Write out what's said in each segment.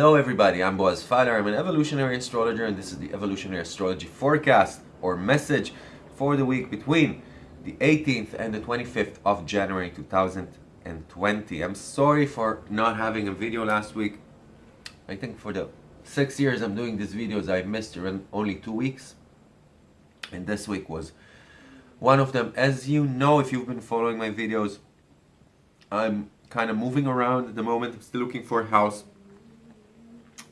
Hello everybody, I'm Boaz Feiler. I'm an evolutionary astrologer and this is the evolutionary astrology forecast or message for the week between the 18th and the 25th of January 2020. I'm sorry for not having a video last week. I think for the six years I'm doing these videos I missed only two weeks and this week was one of them. As you know if you've been following my videos, I'm kind of moving around at the moment. I'm still looking for a house.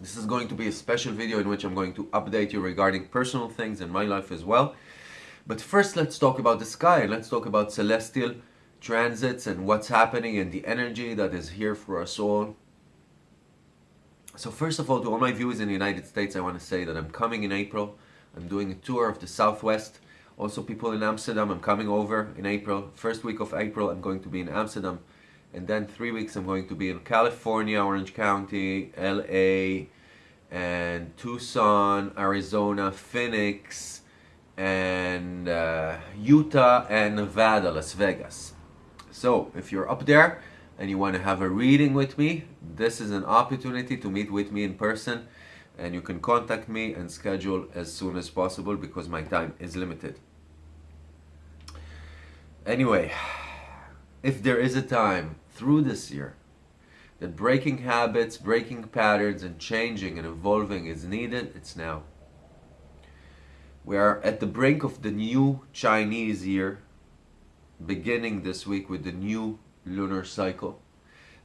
This is going to be a special video in which I'm going to update you regarding personal things in my life as well. But first let's talk about the sky let's talk about celestial transits and what's happening and the energy that is here for us all. So first of all, to all my viewers in the United States, I want to say that I'm coming in April. I'm doing a tour of the Southwest. Also people in Amsterdam, I'm coming over in April. First week of April, I'm going to be in Amsterdam and then three weeks I'm going to be in California, Orange County, LA, and Tucson, Arizona, Phoenix, and uh, Utah, and Nevada, Las Vegas. So if you're up there and you want to have a reading with me, this is an opportunity to meet with me in person and you can contact me and schedule as soon as possible because my time is limited. Anyway, if there is a time through this year that breaking habits, breaking patterns, and changing and evolving is needed, it's now. We are at the brink of the new Chinese year, beginning this week with the new lunar cycle.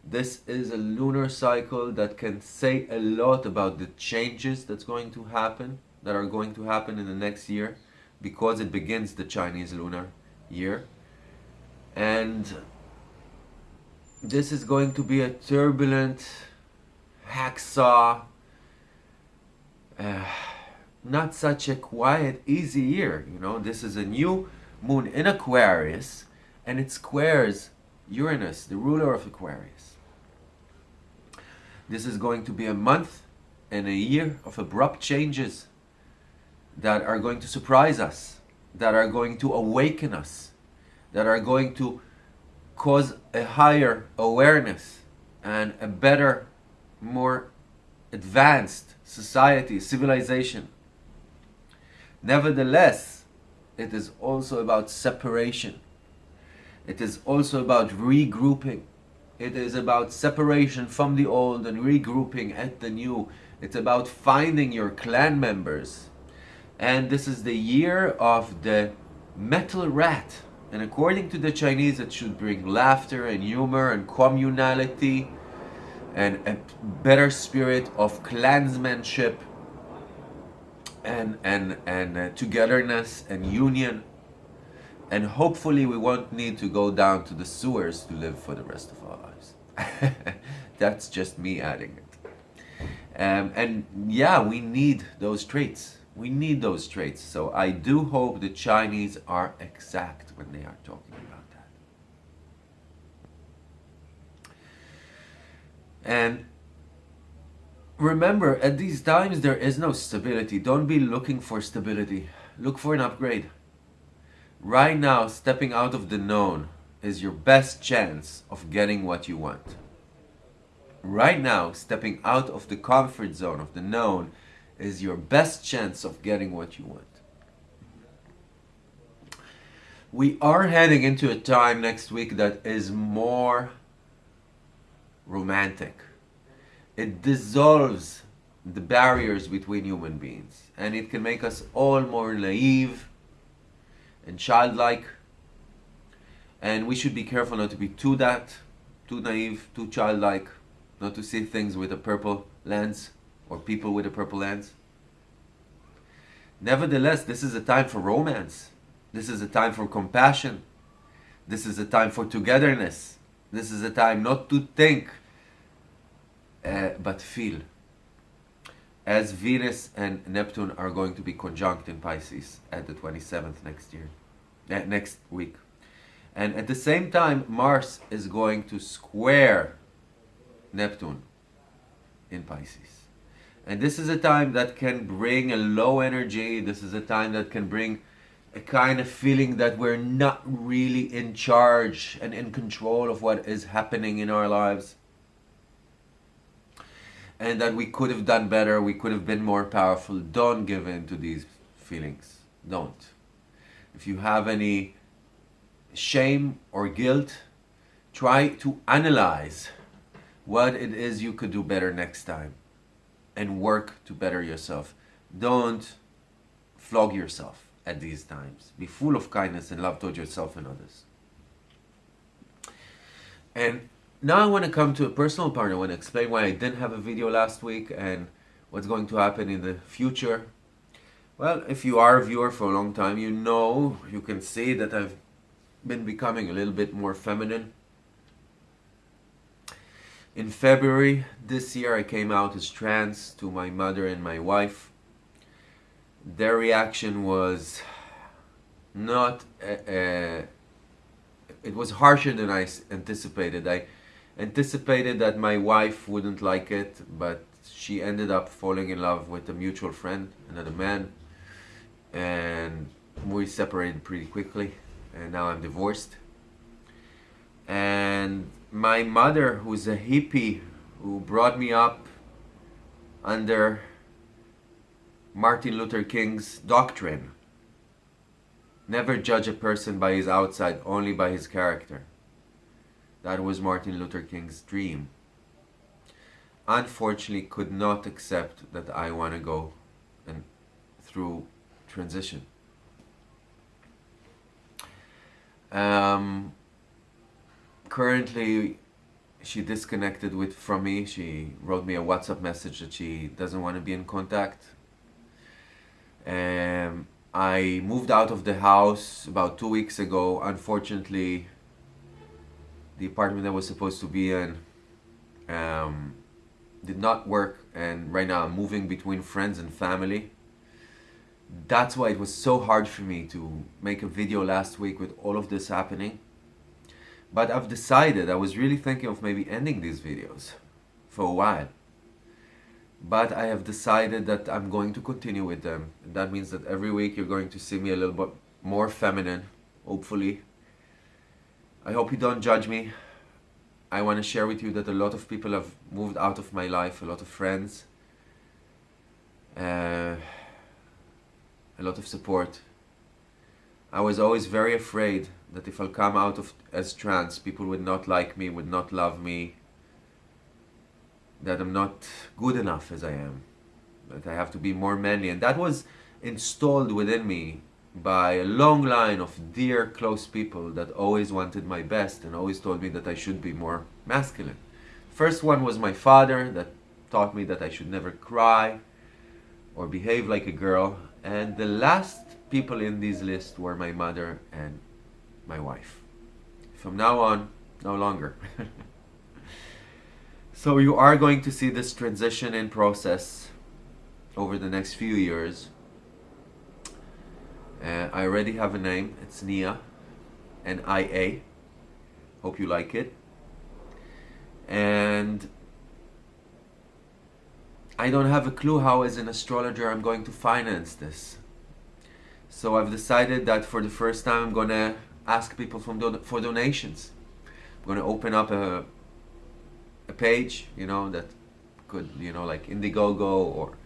This is a lunar cycle that can say a lot about the changes that's going to happen, that are going to happen in the next year, because it begins the Chinese lunar year. And this is going to be a turbulent hacksaw uh, not such a quiet easy year you know? This is a new moon in Aquarius and it squares Uranus the ruler of Aquarius. This is going to be a month and a year of abrupt changes that are going to surprise us that are going to awaken us that are going to cause a higher awareness and a better, more advanced society, civilization. Nevertheless, it is also about separation. It is also about regrouping. It is about separation from the old and regrouping at the new. It's about finding your clan members. And this is the year of the metal rat. And according to the Chinese, it should bring laughter and humor and communality and a better spirit of clansmanship and, and, and uh, togetherness and union. And hopefully we won't need to go down to the sewers to live for the rest of our lives. That's just me adding it. Um, and yeah, we need those traits. We need those traits. So I do hope the Chinese are exact when they are talking about that. And remember, at these times there is no stability. Don't be looking for stability. Look for an upgrade. Right now, stepping out of the known is your best chance of getting what you want. Right now, stepping out of the comfort zone of the known is your best chance of getting what you want. We are heading into a time next week that is more romantic. It dissolves the barriers between human beings and it can make us all more naive and childlike and we should be careful not to be too that, too naive, too childlike, not to see things with a purple lens or people with the purple lens. Nevertheless, this is a time for romance. This is a time for compassion. This is a time for togetherness. This is a time not to think, uh, but feel. As Venus and Neptune are going to be conjunct in Pisces at the 27th next year, uh, next week. And at the same time, Mars is going to square Neptune in Pisces. And this is a time that can bring a low energy. This is a time that can bring a kind of feeling that we're not really in charge and in control of what is happening in our lives. and that we could have done better, we could have been more powerful. Don't give in to these feelings. Don't. If you have any shame or guilt, try to analyze what it is you could do better next time and work to better yourself. Don't flog yourself at these times. Be full of kindness and love towards yourself and others. And now I want to come to a personal part. I want to explain why I didn't have a video last week and what's going to happen in the future. Well, if you are a viewer for a long time, you know, you can see that I've been becoming a little bit more feminine. In February this year, I came out as trans to my mother and my wife. Their reaction was not, uh, uh, it was harsher than I anticipated. I anticipated that my wife wouldn't like it, but she ended up falling in love with a mutual friend, another man, and we separated pretty quickly, and now I'm divorced. And my mother, who's a hippie, who brought me up under Martin Luther King's doctrine, never judge a person by his outside, only by his character. That was Martin Luther King's dream. Unfortunately, could not accept that I want to go and through transition. Um, currently, she disconnected with from me. She wrote me a WhatsApp message that she doesn't want to be in contact. Um, I moved out of the house about two weeks ago. Unfortunately, the apartment I was supposed to be in um, did not work and right now I'm moving between friends and family. That's why it was so hard for me to make a video last week with all of this happening. But I've decided, I was really thinking of maybe ending these videos for a while. But I have decided that I'm going to continue with them. That means that every week you're going to see me a little bit more feminine, hopefully. I hope you don't judge me. I want to share with you that a lot of people have moved out of my life, a lot of friends, uh, a lot of support. I was always very afraid that if I'll come out of as trans, people would not like me, would not love me, that I'm not good enough as I am, that I have to be more manly. And that was installed within me by a long line of dear close people that always wanted my best and always told me that I should be more masculine. First one was my father that taught me that I should never cry or behave like a girl and the last people in this list were my mother and my wife. From now on, no longer. so you are going to see this transition in process over the next few years uh, I already have a name. It's Nia, N-I-A. Hope you like it. And I don't have a clue how as an astrologer I'm going to finance this. So I've decided that for the first time I'm going to ask people from for donations. I'm going to open up a, a page, you know, that could, you know, like Indiegogo or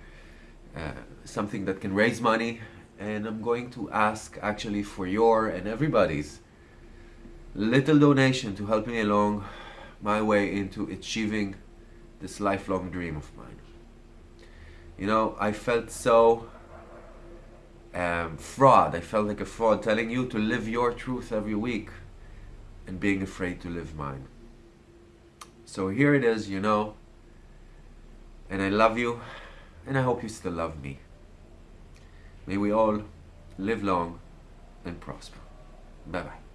uh, something that can raise money and I'm going to ask actually for your and everybody's little donation to help me along my way into achieving this lifelong dream of mine. You know, I felt so um, fraud. I felt like a fraud telling you to live your truth every week and being afraid to live mine. So here it is, you know, and I love you and I hope you still love me. May we all live long and prosper. Bye bye.